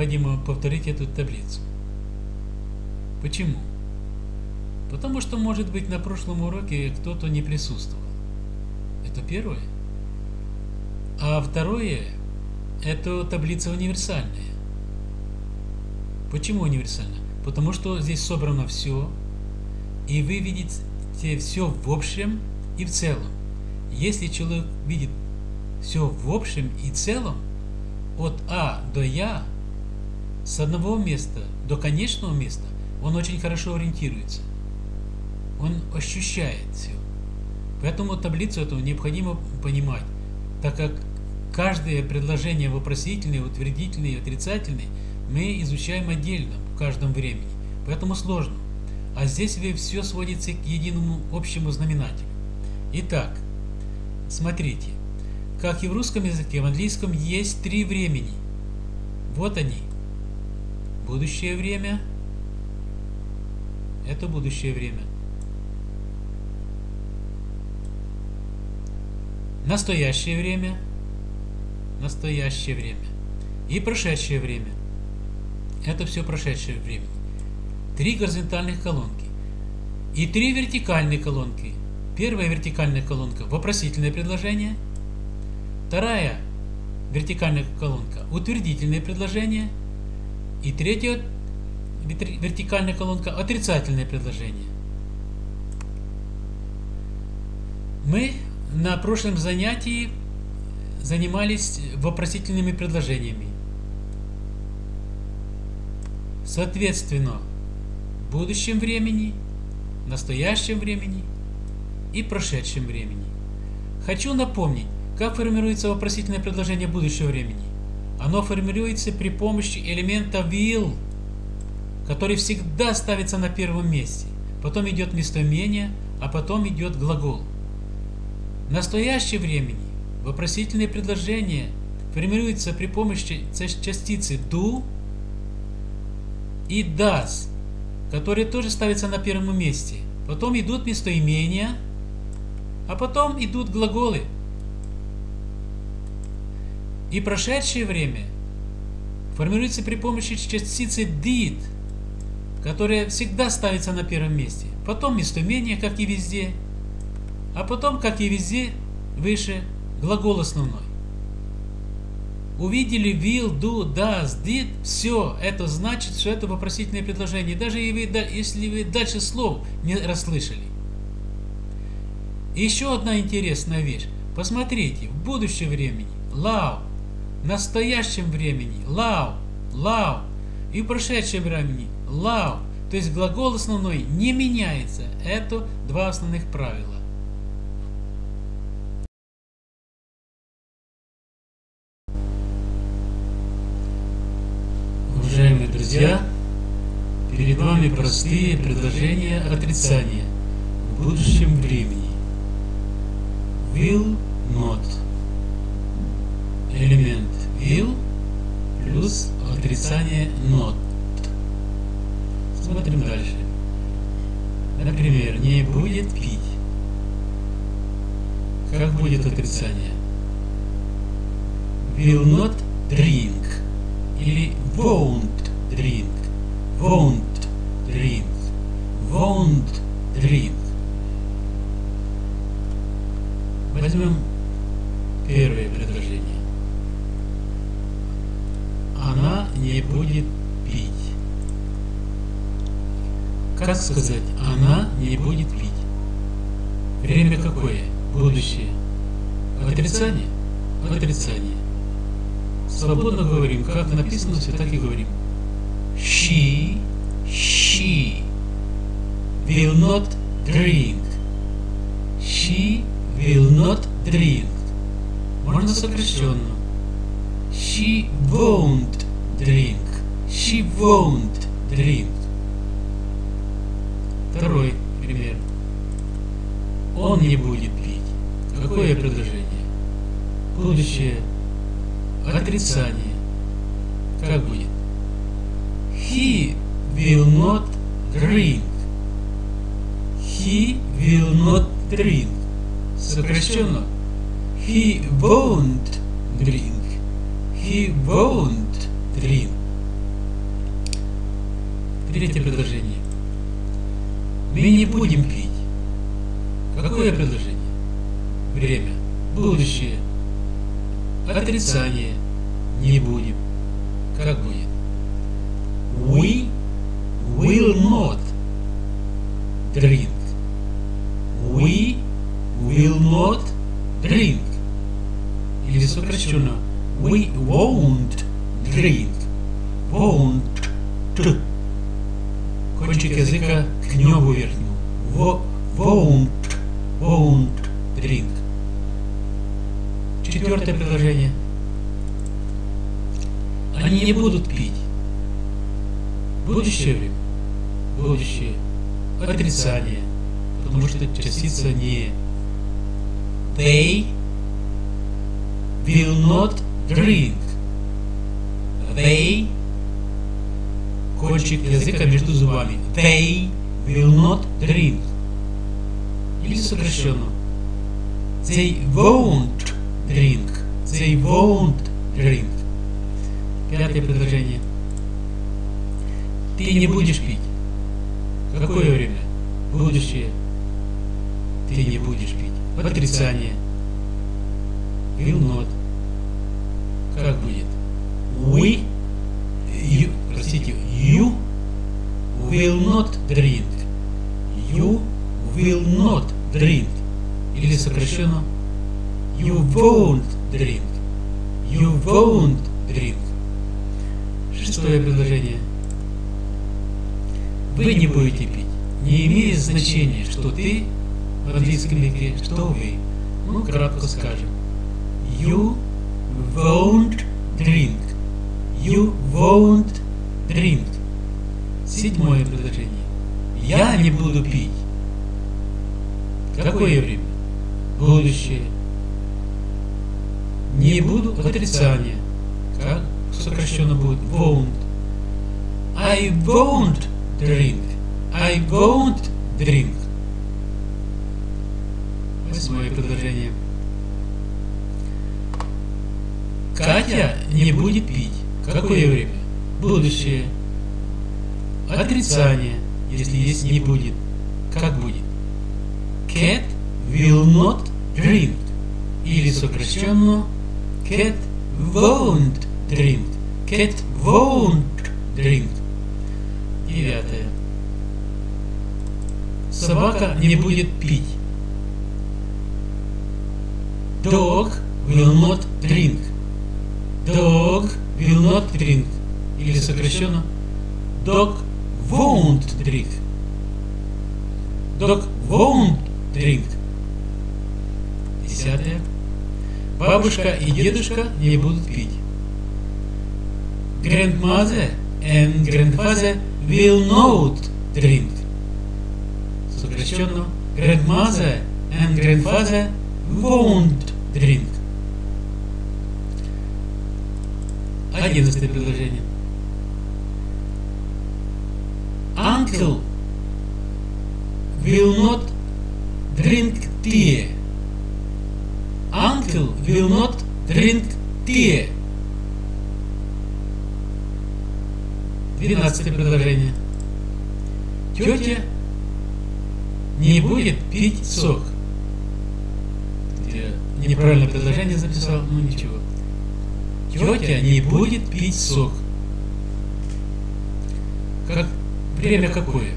необходимо повторить эту таблицу. Почему? Потому что, может быть, на прошлом уроке кто-то не присутствовал. Это первое. А второе, это таблица универсальная. Почему универсальная? Потому что здесь собрано все, и вы видите все в общем и в целом. Если человек видит все в общем и целом, от А до Я, с одного места до конечного места, он очень хорошо ориентируется. Он ощущает все. Поэтому таблицу эту необходимо понимать, так как каждое предложение вопросительное, утвердительное и отрицательное мы изучаем отдельно в каждом времени. Поэтому сложно. А здесь все сводится к единому общему знаменателю. Итак, смотрите. Как и в русском языке, в английском есть три времени. Вот они. Будущее время. Это будущее время. Настоящее время. Настоящее время. И прошедшее время. Это все прошедшее время. Три горизонтальных колонки. И три вертикальные колонки. Первая вертикальная колонка – вопросительное предложение – Вторая вертикальная колонка – утвердительное предложение. И третья вертикальная колонка – отрицательное предложение. Мы на прошлом занятии занимались вопросительными предложениями. Соответственно, в будущем времени, настоящем времени и прошедшем времени. Хочу напомнить, как формируется вопросительное предложение будущего времени? Оно формируется при помощи элемента will, который всегда ставится на первом месте. Потом идет местоимение, а потом идет глагол. В настоящее времени вопросительное предложение формируется при помощи частицы do и does, которые тоже ставятся на первом месте. Потом идут местоимения, а потом идут глаголы. И прошедшее время формируется при помощи частицы did, которая всегда ставится на первом месте. Потом местоимение, как и везде. А потом, как и везде, выше глагол основной. Увидели will, do, does, did, все, это значит, что это вопросительное предложение, даже если вы дальше слов не расслышали. Еще одна интересная вещь. Посмотрите, в будущем времени love настоящем времени love, love и в прошедшем времени love. То есть глагол основной не меняется. Это два основных правила. Уважаемые друзья, перед вами простые предложения отрицания в будущем времени. Will not элемент will плюс отрицание not. Смотрим дальше. Например, не будет пить. Как будет отрицание? Will not drink. Или won't drink. Won't drink. Won't drink. Возьмем первое не будет пить. Как сказать, она не будет пить? Время какое? Будущее. Отрицание? Отрицание. Свободно говорим, как написано, все так и говорим. She, she will not drink. She will not drink. Можно сокращенно. She won't drink. She won't drink. Второй пример. Он не будет пить. Какое предложение? Будущее. Отрицание. Как будет? He will not drink. He will not drink. Сокращенно. He won't drink. He won't 3. Третье предложение. Мы не будем пить. Какое предложение? Время. Будущее. Отрицание. Не будем. Как будет? We will not Потому что частица не They will not drink. They кончик языка между зубами. They will not drink. Или сокращенно. They won't drink. They won't drink. Пятое предложение. Ты не будешь пить. Какое время? Будущее. Ты не будешь пить. Отрицание. Will not. Как будет? We, you, простите, you will not drink. You will not drink. Или сокращенно You won't drink. You won't drink. Шестое предложение. Вы не будете пить. Не имеет значения, что ты в английском языке, что вы. Ну, кратко скажем. You won't drink. You won't drink. Седьмое предложение. Я не буду пить. Какое время? Будущее. Не буду отрицание. Как сокращенно будет? Won't. I won't drink. I won't drink. Восьмое предложение. Катя не будет пить. Какое время? Будущее. Отрицание, если есть не будет. Как будет? Cat will not drink. Или сокращенно Cat won't drink. Cat won't drink. Девятое. Собака не будет пить. Dog will not drink. Dog will not drink. Или сокращенно Dog won't drink. Dog won't drink. Десятое. Бабушка и дедушка не будут пить. Grandmother and grandfather will not drink. Сокращенно Grandmother and grandfather won't drink. Одиннадцатое предложение. Uncle will not drink tea. Uncle will not drink tea. Двенадцатое предложение. Тетя не будет пить сок. Я неправильное предложение записал, но ничего. Тетя не будет пить сок. Как время какое?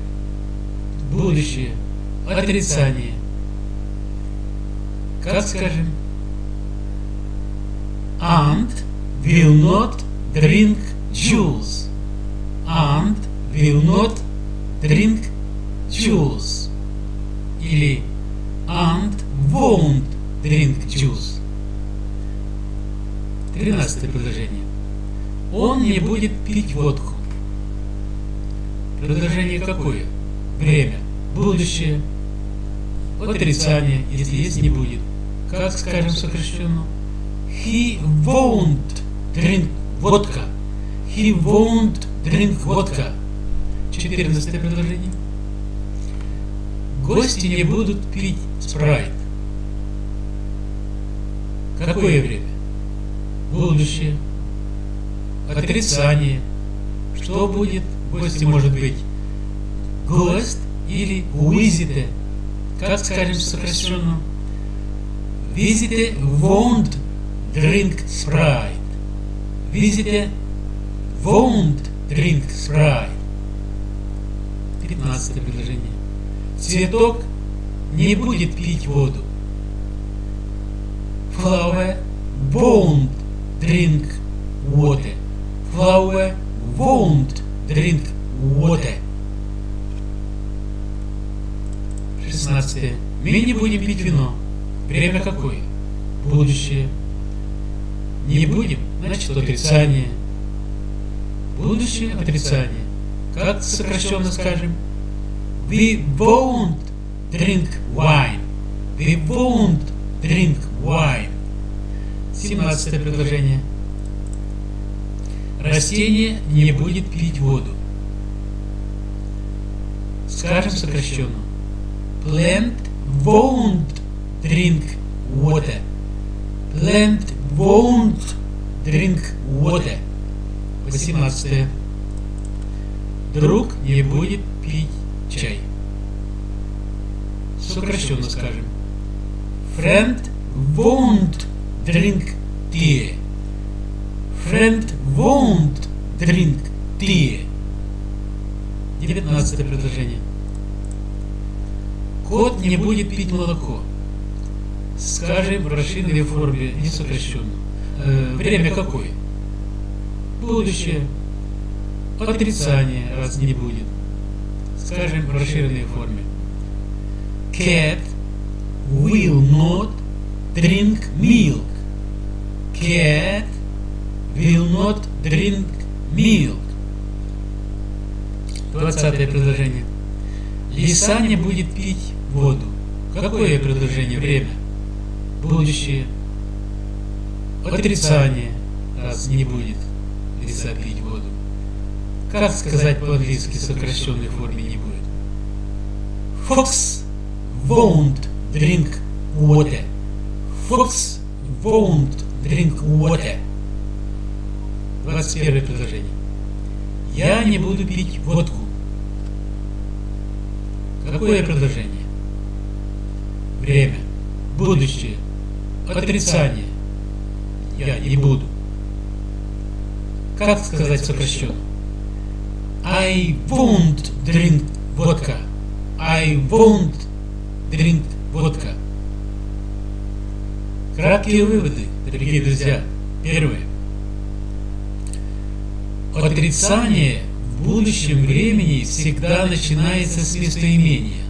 Будущее. Отрицание. Как скажем? Aunt will not drink juice. Aunt will not drink juice. Или Aunt won't drink juice. Тринадцатое предложение. Он не будет пить водку. Предложение какое? Время. Будущее. Отрицание, если есть, не будет. Как скажем сокращенно? He won't drink vodka. He won't drink vodka. Четырнадцатое предложение. Гости не будут пить спрайт. Какое время? Будущее. Отрицание. Что будет? гости может быть гость или visitor. Как скажем сокращенно? Visitor won't drink Sprite. Visitor won't drink Sprite. 15 предложение. Цветок не будет пить воду. Flower won't drink water. Flower won't drink water. 16. Мы не будем пить вино. Время какое? Будущее. Не будем, значит отрицание. Будущее отрицание. Как сокращенно скажем? We won't drink wine. We won't drink wine. 17 предложение. Растение не будет пить воду. Скажем сокращенно. Plant won't drink water. Plant won't drink water. 18. Друг не будет пить чай. Сокращенно скажем. Friend won't drink tea. Friend won't drink tea. 19 предложение. Кот не будет пить молоко. Скажем в расширенной форме, не сокращенно. Э, время какое? Будущее. Отрицание, раз не будет. Скажем в расширенной форме. Cat will not drink milk. Cat will not drink milk. 20 предложение. Лиса не будет пить воду. Какое предложение? Время. Будущее. Отрицание. Раз не будет лиса пить воду. Как сказать по-английски сокращенной форме не будет? Fox won't drink water. Fox won't drink water. 21 предложение. Я не буду пить водку. Какое предложение? Время. Будущее. Отрицание. Я не буду. Как сказать сокращенно? I won't drink vodka. I won't drink vodka. Краткие выводы, дорогие друзья. Первое. Отрицание в будущем времени всегда начинается с местоимения.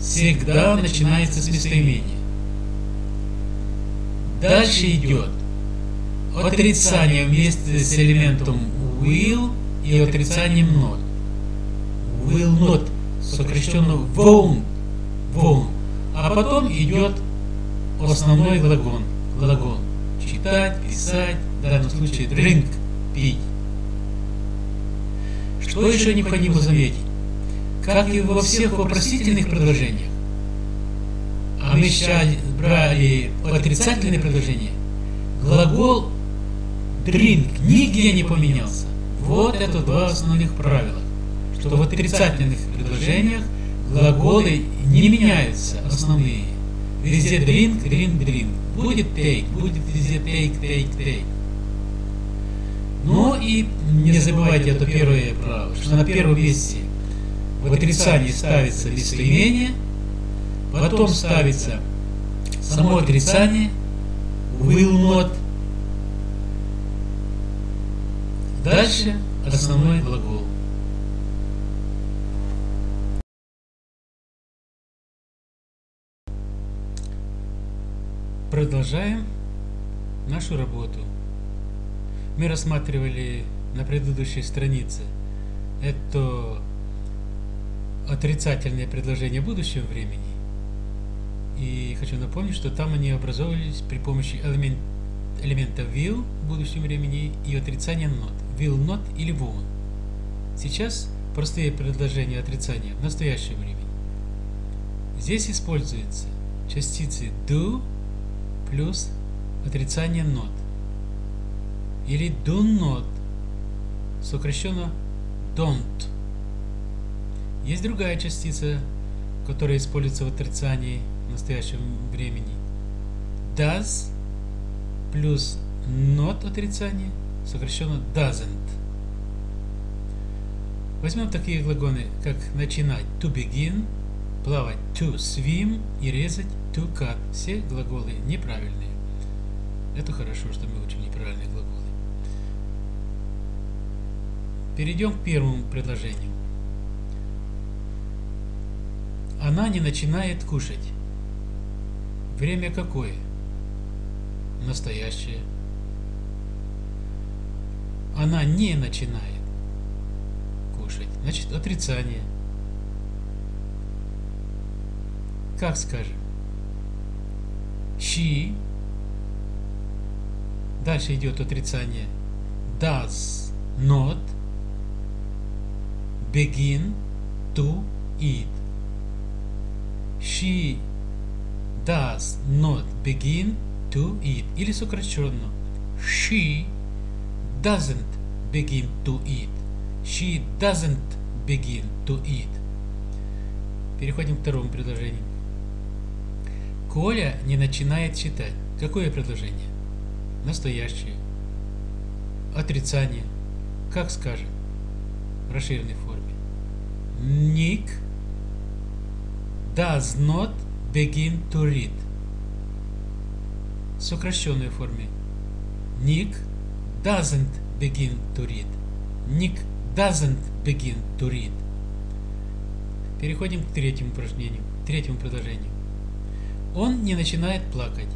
Всегда начинается с местоимения. Дальше идет отрицание вместе с элементом will и отрицанием not. Will not, сокращенно won't, won't. А потом идет основной глагол. глагол. Читать, писать, в данном случае drink, пить. Что еще необходимо заметить? Как и во всех вопросительных предложениях, а мы сейчас брали отрицательные предложения, глагол drink нигде не поменялся. Вот это два основных правила, что в отрицательных предложениях глаголы не меняются, основные. Везде drink, drink, drink. Будет take, будет везде take, take, take. Ну и не забывайте это первое правило, что на первом месте в отрицании ставится местоимение, потом ставится само отрицание, will not, дальше основной глагол. Продолжаем нашу работу мы рассматривали на предыдущей странице это отрицательные предложения будущего времени. И хочу напомнить, что там они образовывались при помощи элемент, элемента will в будущем времени и отрицания not. Will not или won't. Сейчас простые предложения отрицания в настоящем времени. Здесь используются частицы do плюс отрицание not или do not, сокращенно don't. Есть другая частица, которая используется в отрицании в настоящем времени. Does плюс not отрицание, сокращенно doesn't. Возьмем такие глаголы, как начинать to begin, плавать to swim и резать to. Все глаголы неправильные. Это хорошо, что мы учим неправильные глаголы. Перейдем к первому предложению. Она не начинает кушать. Время какое? Настоящее. Она не начинает кушать. Значит, отрицание. Как скажем? She. Дальше идет отрицание. Does not begin to eat. She does not begin to eat. Или сокращенно. She doesn't begin to eat. She doesn't begin to eat. Переходим к второму предложению. Коля не начинает читать. Какое предложение? Настоящее. Отрицание. Как скажем? В расширенной форме. Nick does not begin to read. В сокращенной форме. Nick doesn't begin to read. Nick doesn't begin to read. Переходим к третьему упражнению, третьему предложению. Он не начинает плакать.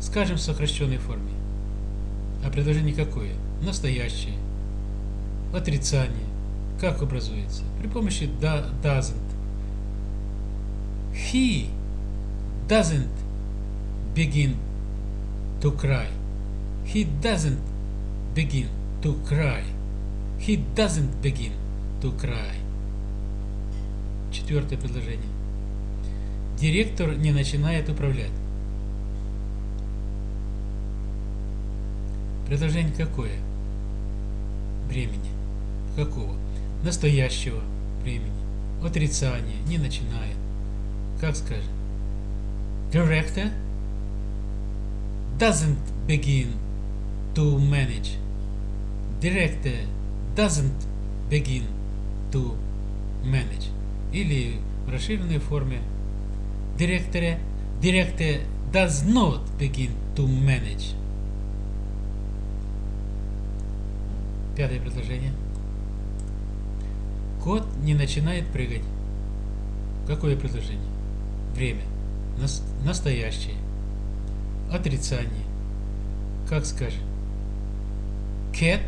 Скажем в сокращенной форме. А предложение какое? Настоящее. Отрицание. Как образуется? При помощи doesn't. He doesn't begin to cry. He doesn't begin to cry. He doesn't begin to cry. Четвертое предложение. Директор не начинает управлять. Предложение какое? Времени. Какого? настоящего времени. Отрицание не начинает. Как скажем? Director doesn't begin to manage. Director doesn't begin to manage. Или в расширенной форме Director, director does not begin to manage. Пятое предложение. Кот не начинает прыгать. Какое предложение? Время. Нас настоящее. Отрицание. Как скажем? Cat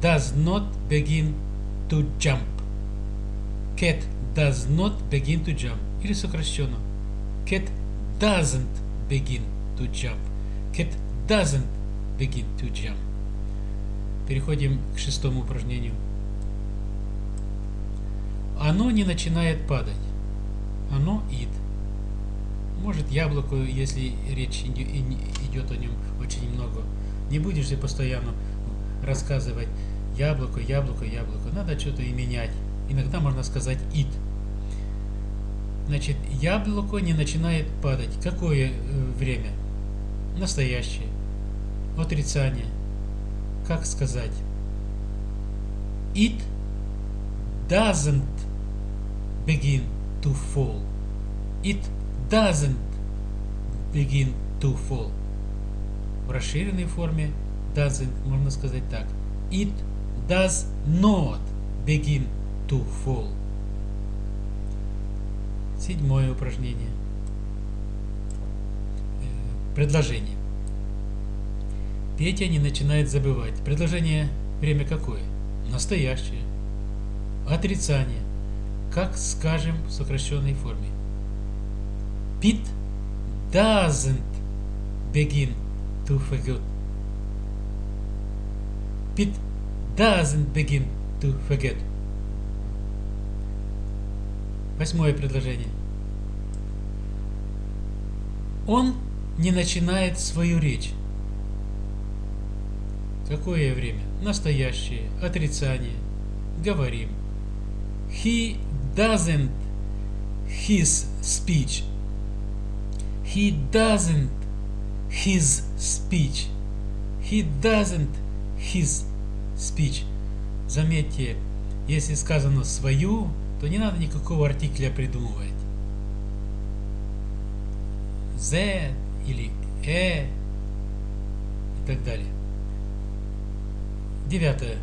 does not begin to jump. Cat does not begin to jump. Или сокращенно. Cat doesn't begin to jump. Cat doesn't begin to jump. Переходим к шестому упражнению. Оно не начинает падать. Оно ид. Может яблоко, если речь идет о нем очень много. Не будешь же постоянно рассказывать яблоко, яблоко, яблоко. Надо что-то и менять. Иногда можно сказать ид. Значит, яблоко не начинает падать. Какое э, время? Настоящее. Отрицание. Как сказать? It doesn't begin to fall. It doesn't begin to fall. В расширенной форме doesn't можно сказать так. It does not begin to fall. Седьмое упражнение. Э, предложение. Петя не начинает забывать. Предложение время какое? Настоящее. Отрицание как скажем в сокращенной форме. Pete doesn't begin to forget. Pete doesn't begin to forget. Восьмое предложение. Он не начинает свою речь. Какое время? Настоящее. Отрицание. Говорим. He doesn't his speech. He doesn't his speech. He doesn't his speech. Заметьте, если сказано свою, то не надо никакого артикля придумывать. Z или э и так далее. Девятое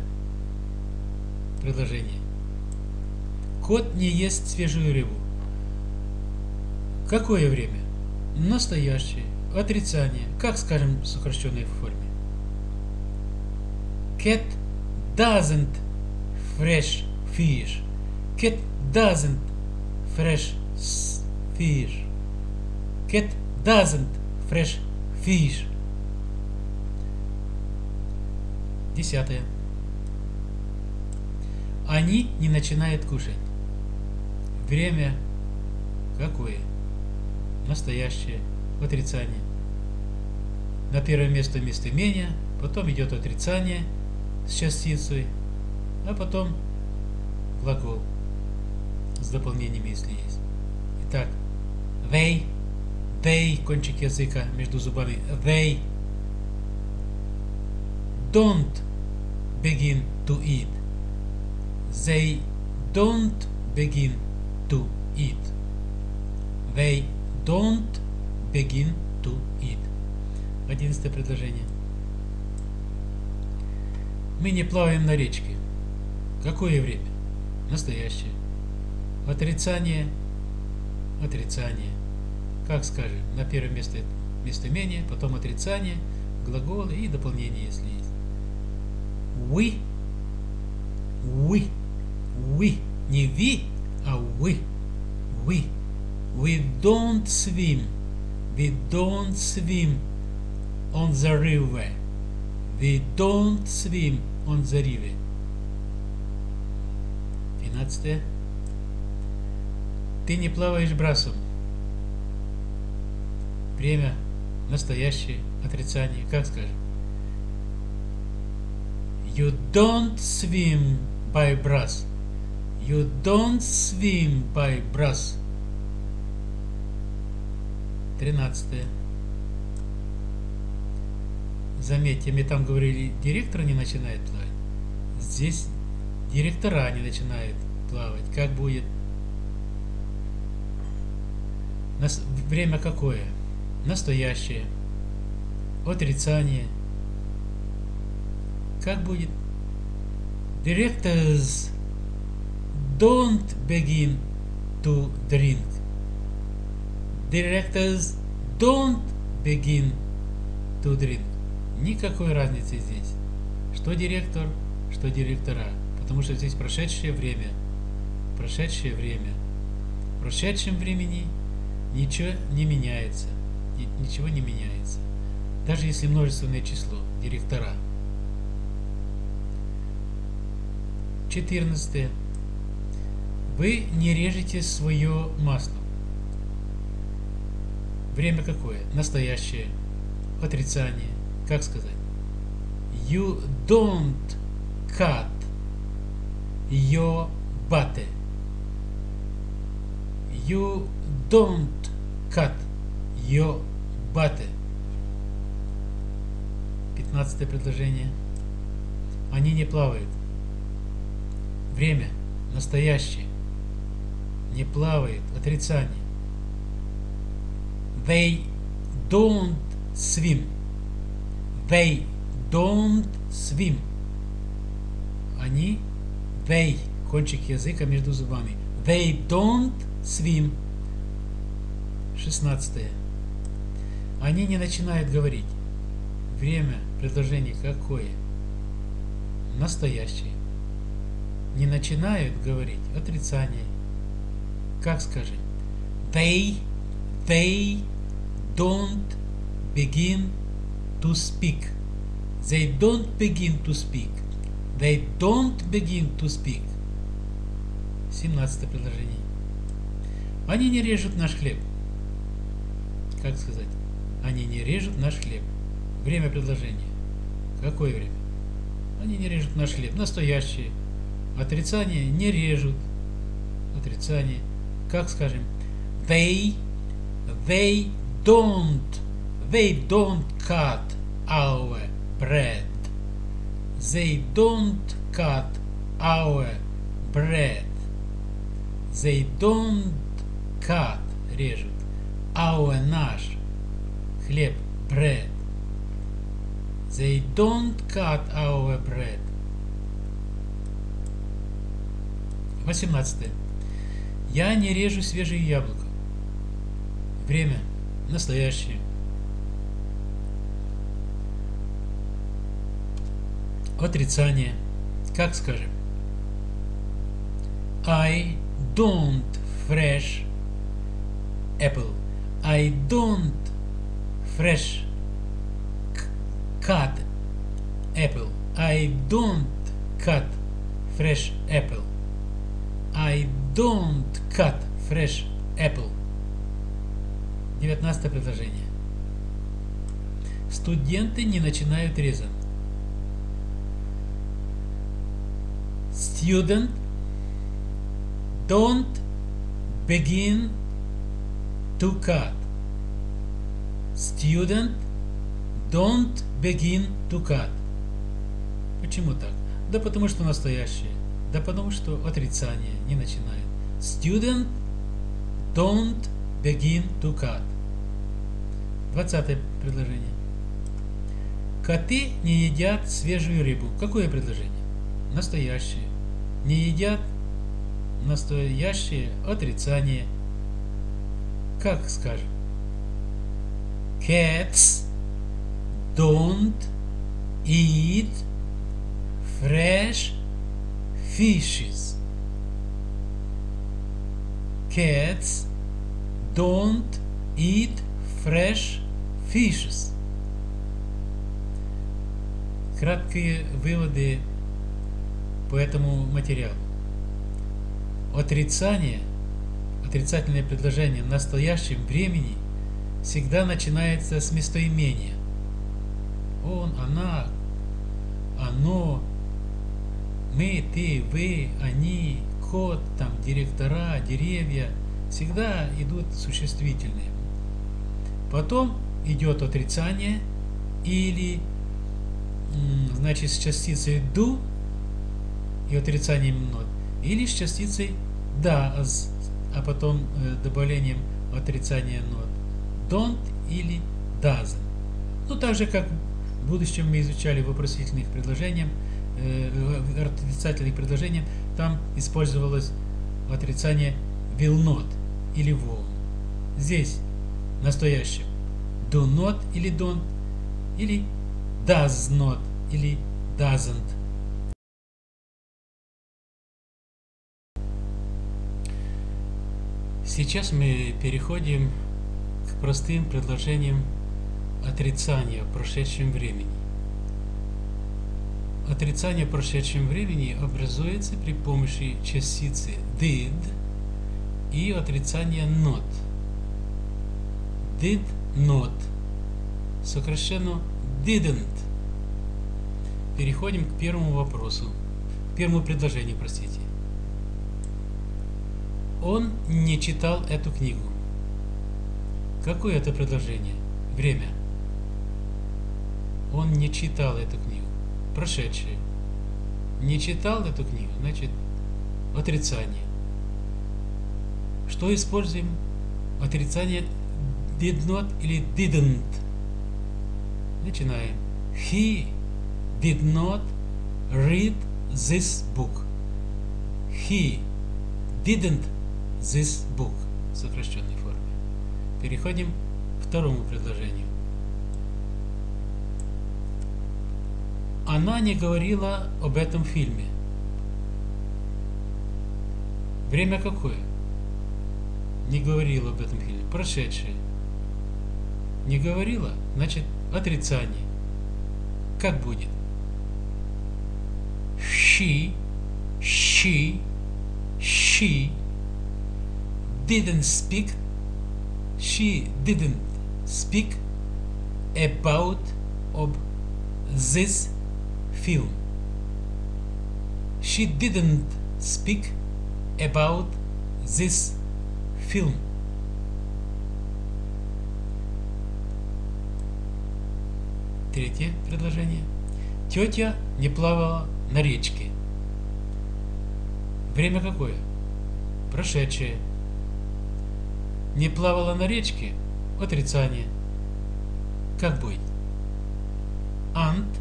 предложение. Кот не ест свежую рыбу. Какое время? Настоящее. Отрицание. Как скажем в сокращенной форме? Cat doesn't fresh fish. Cat doesn't fresh fish. Cat doesn't fresh fish. Десятое. Они не начинают кушать. Время какое? Настоящее. Отрицание. На первое место местоимение, потом идет отрицание с частицей, а потом глагол с дополнениями, если есть. Итак, they, they, кончик языка между зубами, they don't begin to eat. They don't begin to eat. They don't begin to eat. Одиннадцатое предложение. Мы не плаваем на речке. Какое время? Настоящее. Отрицание. Отрицание. Как скажем, на первое место местоимение, потом отрицание, глаголы и дополнение, если есть. We. We. We. Не ви, а we. We. We don't swim. We don't swim on the river. We don't swim on the river. 12. Ты не плаваешь брасом. Время настоящее отрицание. Как скажем? You don't swim by brass. You don't swim by brass. 13. Заметьте, мне там говорили, директор не начинает плавать. Здесь директора не начинают плавать. Как будет? Нас... Время какое? Настоящее. Отрицание. Как будет? Directors don't begin to drink. Directors don't begin to drink. Никакой разницы здесь. Что директор, что директора. Потому что здесь прошедшее время. Прошедшее время. В прошедшем времени ничего не меняется. Ничего не меняется. Даже если множественное число. Директора. 14. Вы не режете свое масло. Время какое? Настоящее. Отрицание. Как сказать? You don't cut your butter. You don't cut your butter. Пятнадцатое предложение. Они не плавают. Время настоящее. Не плавает. Отрицание. They don't swim. They don't swim. Они, they, кончик языка между зубами. They don't swim. Шестнадцатое. Они не начинают говорить. Время предложения какое? Настоящее. Не начинают говорить. Отрицание. Как скажем? They, they don't begin to speak. They don't begin to speak. They don't begin to speak. 17 предложение. Они не режут наш хлеб. Как сказать? Они не режут наш хлеб. Время предложения. Какое время? Они не режут наш хлеб. Настоящие. Отрицание не режут. Отрицание. Как скажем? They, they don't, they don't cut our bread. They don't cut our bread. They don't cut, режут, our наш хлеб, bread. They don't cut our bread. 18. Я не режу свежие яблоко. Время настоящее. Отрицание. Как скажем? I don't fresh apple. I don't fresh cut apple. I don't cut fresh apple. I don't cut fresh apple. 19 предложение. Студенты не начинают резать. Student don't begin to cut. Student don't begin to cut. Почему так? Да потому что настоящее. Да потому что отрицание не начинает. Student don't begin to cut. Двадцатое предложение. Коты не едят свежую рыбу. Какое предложение? Настоящее. Не едят настоящее отрицание. Как скажем? Cats don't eat fresh fishes. Cats don't eat fresh fishes. Краткие выводы по этому материалу. Отрицание, отрицательное предложение в настоящем времени всегда начинается с местоимения. Он, она, оно, мы, ты, вы, они, кот, там, директора, деревья, всегда идут существительные. Потом идет отрицание или, значит, с частицей do и отрицанием not, или с частицей does, а потом э, добавлением отрицания not. Don't или doesn't. Ну, так же, как в будущем мы изучали вопросительных предложениях, э, отрицательных предложениях, там использовалось отрицание will not или won't. Здесь настоящее do not или don't, или does not или doesn't. Сейчас мы переходим к простым предложениям отрицания в прошедшем времени. Отрицание в прошедшем времени образуется при помощи частицы did и отрицания not. Did not. Сокращенно didn't. Переходим к первому вопросу. Первому предложению, простите. Он не читал эту книгу. Какое это предложение? Время. Он не читал эту книгу. Прошедшее. Не читал эту книгу, значит, отрицание. Что используем? Отрицание did not или didn't. Начинаем. He did not read this book. He didn't this book в сокращенной форме. Переходим к второму предложению. Она не говорила об этом фильме. Время какое? Не говорила об этом фильме. Прошедшее. Не говорила, значит отрицание. Как будет? She, she, she didn't speak, she didn't speak about of this film. she didn't speak about this film. Третье предложение. Тетя не плавала на речке. Время какое? Прошедшее. Не плавала на речке? Отрицание. Как быть? Aunt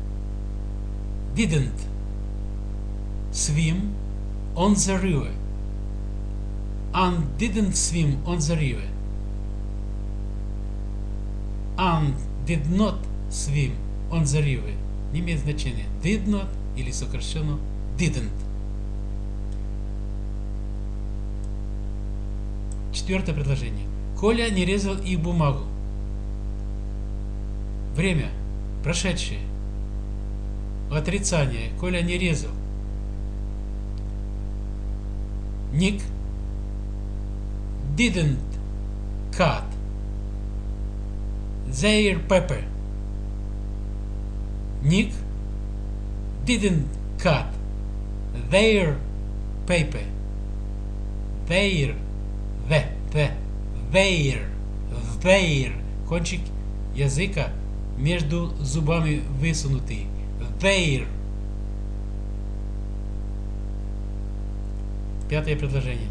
didn't swim on the river. Aunt didn't swim on the river. Aunt did not swim on the river. Не имеет значения. Did not или сокращенно didn't. Четвертое предложение. Коля не резал их бумагу. Время. Прошедшее. Отрицание. Коля не резал. Ник didn't cut their pepper. Nick didn't cut their paper. Their, the, the, their, their. Кончик языка между зубами высунутый. Their. Пятое предложение.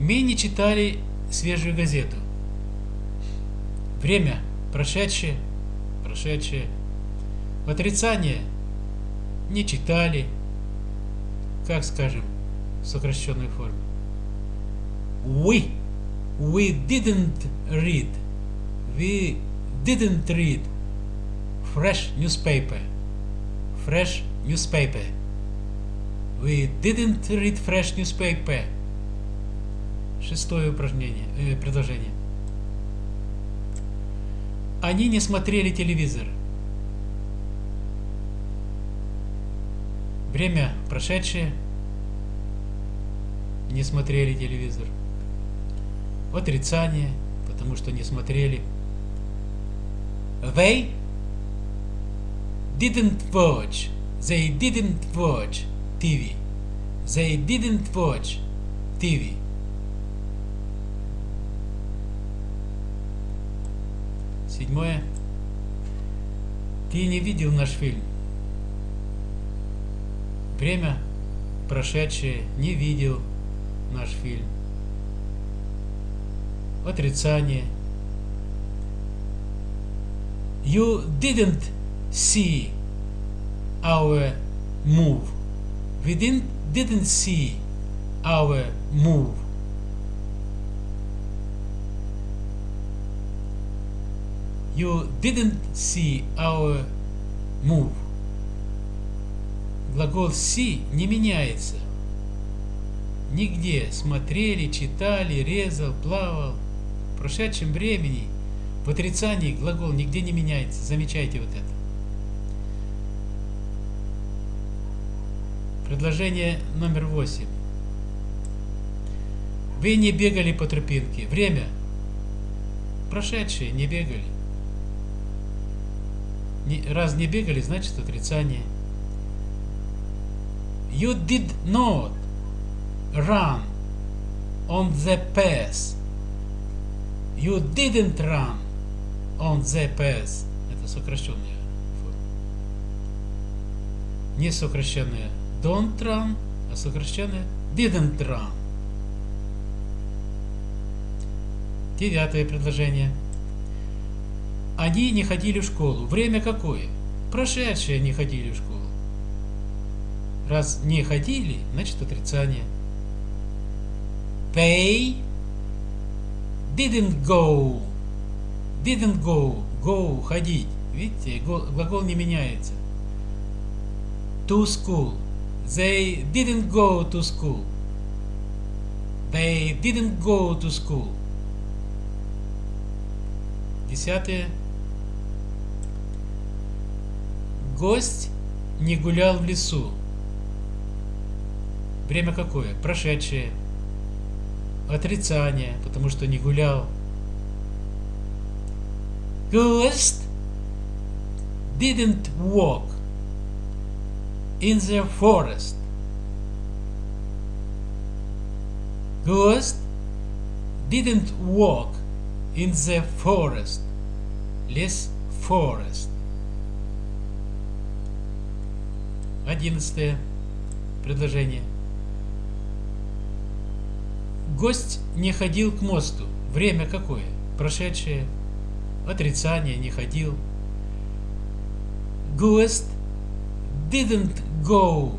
Мы не читали свежую газету. Время прошедшее, прошедшее. В отрицание не читали, как скажем, в сокращенной форме. We, we didn't read, we didn't read fresh newspaper, fresh newspaper. We didn't read fresh newspaper. Шестое упражнение, э, предложение. Они не смотрели телевизор. Время прошедшее. Не смотрели телевизор. Отрицание, потому что не смотрели. They didn't watch. They didn't watch TV. They didn't watch TV. Седьмое. Ты не видел наш фильм. Время прошедшее не видел наш фильм. Отрицание. You didn't see our move. We didn't, didn't see our move. You didn't see our move. Глагол see не меняется. Нигде смотрели, читали, резал, плавал. Прошедшем времени в отрицании глагол нигде не меняется. Замечайте вот это. Предложение номер восемь. Вы не бегали по тропинке. Время. Прошедшие не бегали. Раз не бегали, значит отрицание. You did not run on the path. You didn't run on the path. Это сокращенная форма. Не сокращенная don't run, а сокращенная didn't run. Девятое предложение. Они не ходили в школу. Время какое? Прошедшие не ходили в школу. Раз не ходили, значит отрицание. They didn't go. Didn't go. Go. Ходить. Видите, глагол не меняется. To school. They didn't go to school. They didn't go to school. Десятое. Гость не гулял в лесу. Время какое? Прошедшее. Отрицание, потому что не гулял. Ghost didn't walk in the forest. Ghost didn't walk in the forest. Лес forest. Одиннадцатое предложение. Гость не ходил к мосту. Время какое? Прошедшее. Отрицание не ходил. Ghost didn't go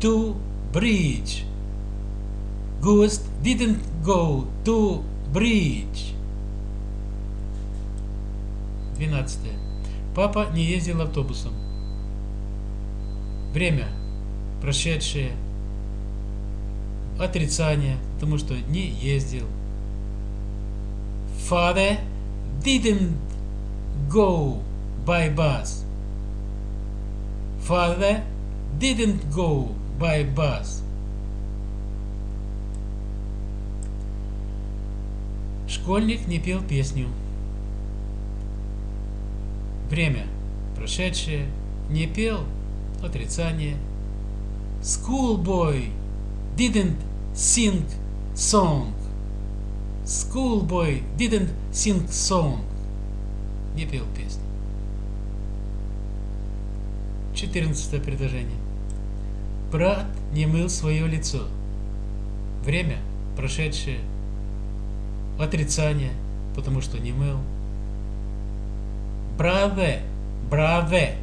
to bridge. Ghost didn't go to bridge. 12. Папа не ездил автобусом. Время прошедшее. Отрицание, потому что не ездил. Father didn't go by bus. Father didn't go by bus. Школьник не пел песню. Время прошедшее. Не пел. Отрицание. Schoolboy didn't sing song. Schoolboy didn't sing song. Не пел песню. Четырнадцатое предложение. Брат не мыл свое лицо. Время прошедшее. Отрицание, потому что не мыл. Браве, браве,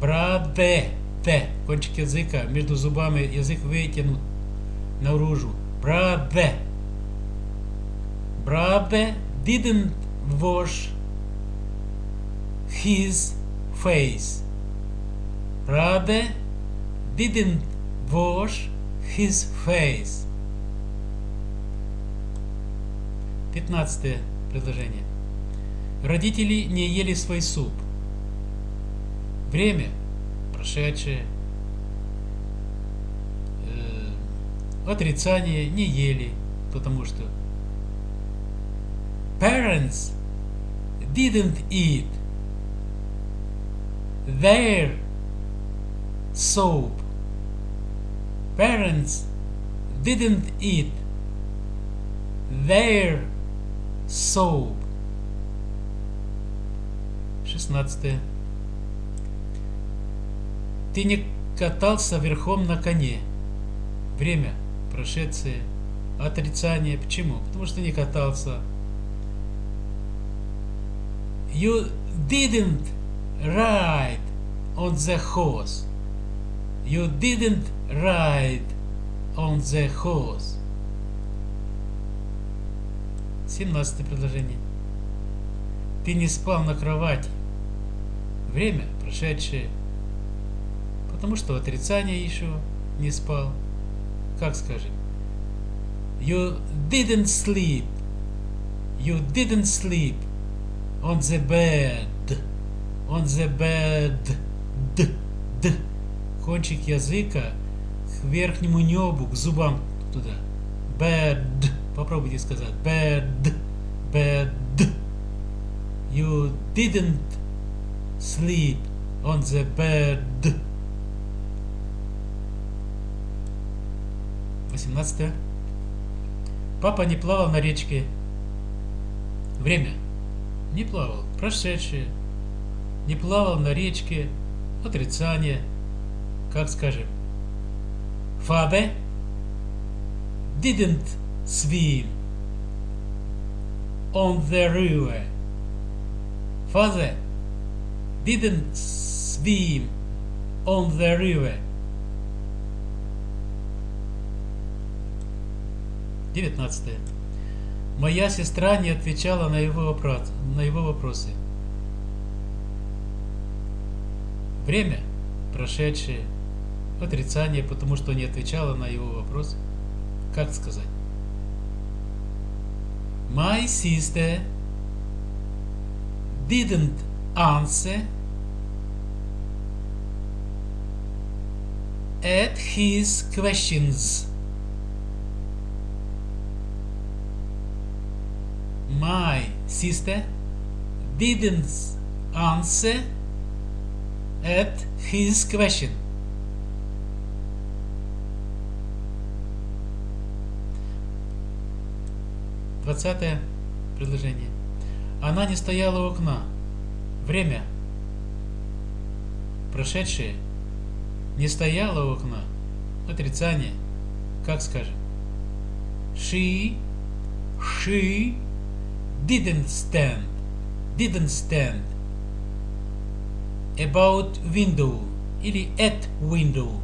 браве, те. Кончик языка, между зубами язык вытянут наружу. Браве. Brother didn't wash his face. Brother didn't wash his face. Пятнадцатое предложение. Родители не ели свой суп. Время прошедшее. Отрицание не ели, потому что parents didn't eat their soap. Parents didn't eat their soap. 16. Ты не катался верхом на коне. Время прошедшее. Отрицание. Почему? Потому что не катался. You didn't ride on the horse. You didn't ride on the horse. 17 предложение. Ты не спал на кровати. Время прошедшее. Потому что отрицание еще не спал. Как скажем? You didn't sleep. You didn't sleep on the bed. On the bed. Д. Д. Кончик языка к верхнему небу, к зубам туда. Bed. Попробуйте сказать. Bed. Bed. You didn't sleep on the bed. 18. Папа не плавал на речке. Время. Не плавал. Прошедшее. Не плавал на речке. Отрицание. Как скажем. Father didn't swim on the river. Father didn't swim on the river. 19. Моя сестра не отвечала на его, вопрос, на его вопросы. Время прошедшее, отрицание, потому что не отвечала на его вопрос. Как сказать? My sister didn't answer at his questions. my sister didn't answer at his question. Двадцатое предложение. Она не стояла у окна. Время. Прошедшее. Не стояла у окна. Отрицание. Как скажем? She, she didn't stand, didn't stand about window или at window.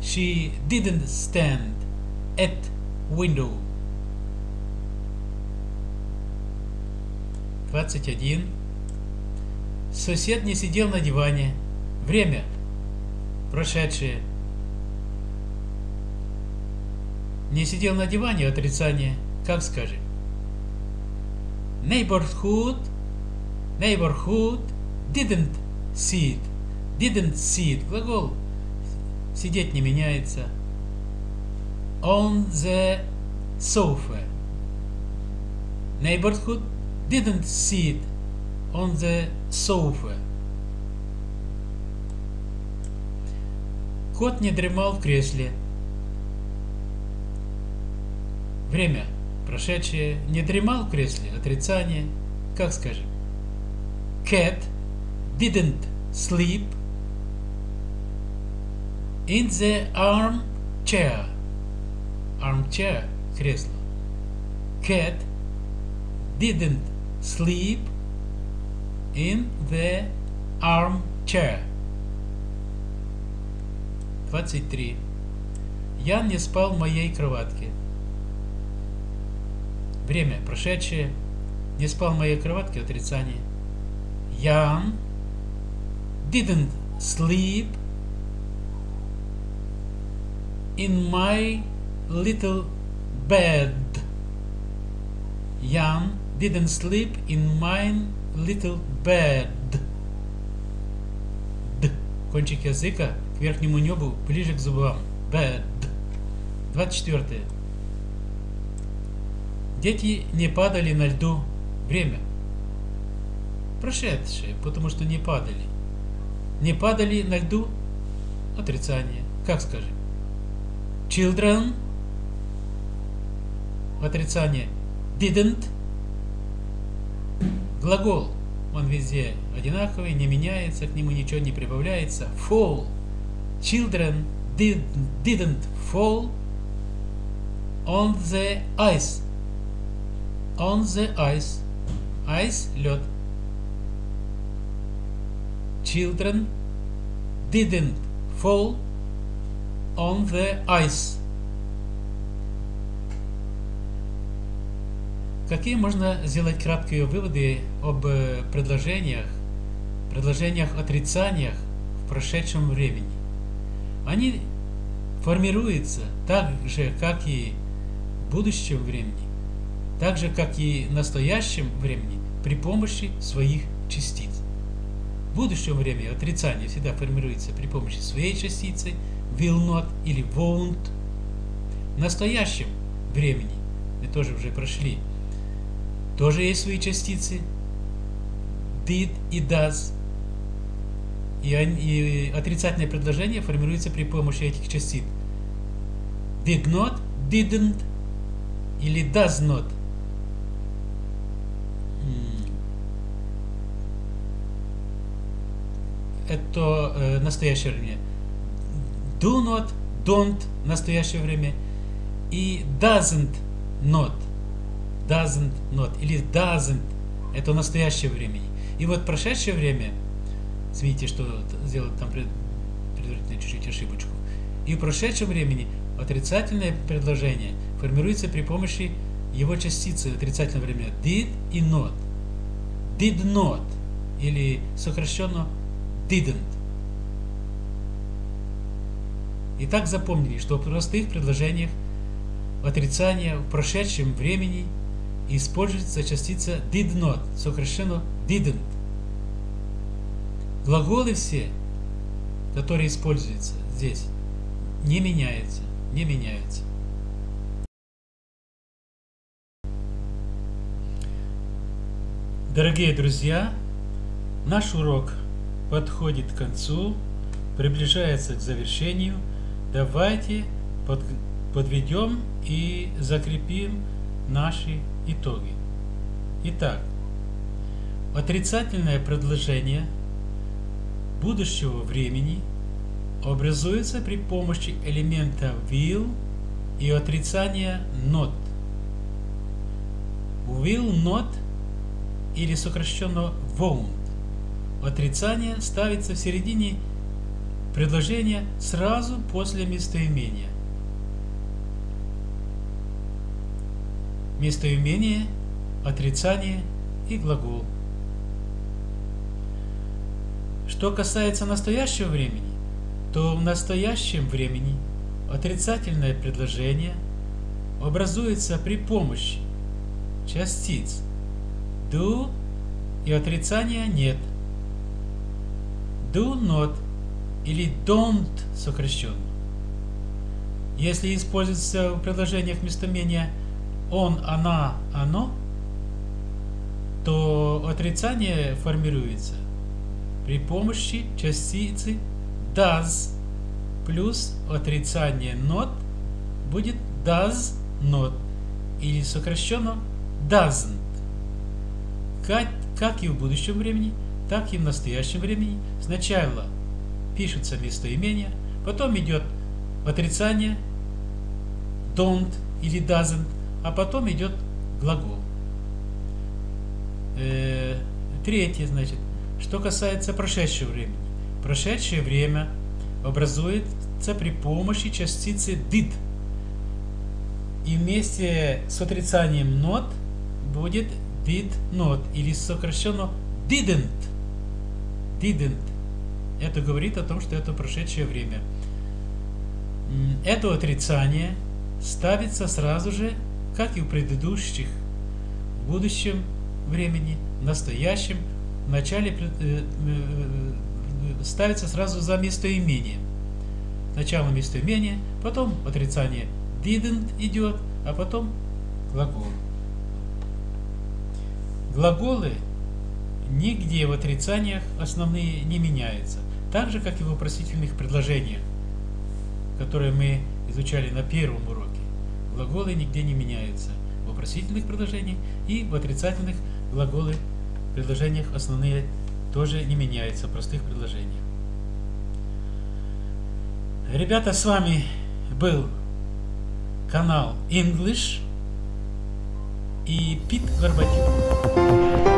She didn't stand at window. 21. Сосед не сидел на диване. Время. Прошедшее. Не сидел на диване, отрицание. Как скажем? Neighborhood, neighborhood didn't sit, didn't sit. Глагол сидеть не меняется. On the sofa. Neighborhood didn't sit on the sofa. Кот не дремал в кресле. Время прошедшее. Не дремал в кресле. Отрицание. Как скажем? Cat didn't sleep in the armchair. Armchair – кресло. Cat didn't sleep in the armchair. 23. Ян не спал в моей кроватке. Время прошедшее. Не спал в моей кроватке. Отрицание. Ян didn't sleep in my little bed. Jan didn't sleep in my little bed. Д. Кончик языка к верхнему небу, ближе к зубам. Bed. 24. Дети не падали на льду. Время. Прошедшее, потому что не падали. Не падали на льду. Отрицание. Как скажем? Children. Отрицание. Didn't. Глагол. Он везде одинаковый, не меняется, к нему ничего не прибавляется. Fall. Children did, didn't fall on the ice. On the ice. Ice – лед. Children didn't fall on the ice. Какие можно сделать краткие выводы об предложениях, предложениях отрицаниях в прошедшем времени? Они формируются так же, как и в будущем времени, так же, как и в настоящем времени при помощи своих частиц. В будущем времени отрицание всегда формируется при помощи своей частицы will not или won't. В настоящем времени мы тоже уже прошли тоже есть свои частицы. Did и does. И, и отрицательное предложение формируется при помощи этих частиц. Did not, didn't или does not. Это э, настоящее время. Do not, don't настоящее время. И doesn't not doesn't not или doesn't это настоящее время. И вот прошедшее время, видите, что сделал там предварительно чуть-чуть ошибочку. И в прошедшем времени отрицательное предложение формируется при помощи его частицы отрицательного времени did и not. Did not или сокращенно didn't. И так запомнили, что в простых предложениях отрицание в прошедшем времени – используется частица did not, сокращенно didn't. Глаголы все, которые используются здесь, не меняются, не меняются. Дорогие друзья, наш урок подходит к концу, приближается к завершению. Давайте подведем и закрепим наши итоги. Итак, отрицательное предложение будущего времени образуется при помощи элемента will и отрицания not. Will not или сокращенно won't. Отрицание ставится в середине предложения сразу после местоимения. Местоимение, отрицание и глагол. Что касается настоящего времени, то в настоящем времени отрицательное предложение образуется при помощи частиц do и отрицания нет. Do not или don't сокращенно. Если используется в предложениях местоимения он, она, оно, то отрицание формируется при помощи частицы does плюс отрицание not будет does not или сокращенно doesn't. Как, как и в будущем времени, так и в настоящем времени сначала пишется местоимение, потом идет отрицание don't или doesn't, а потом идет глагол. Э, третье, значит, что касается прошедшего времени. Прошедшее время образуется при помощи частицы did. И вместе с отрицанием not будет did not или сокращенно didn't. Didn't. Это говорит о том, что это прошедшее время. Это отрицание ставится сразу же, как и в предыдущих, в будущем времени, в настоящем, в начале э, э, э, ставится сразу за местоимение. Сначала местоимение, потом отрицание didn't идет, а потом глагол. Глаголы нигде в отрицаниях основные не меняются, так же, как и в вопросительных предложениях, которые мы изучали на первом уроке. Глаголы нигде не меняются в вопросительных предложениях и в отрицательных глаголы в предложениях основные тоже не меняются в простых предложениях. Ребята, с вами был канал English и Пит Горбатюк.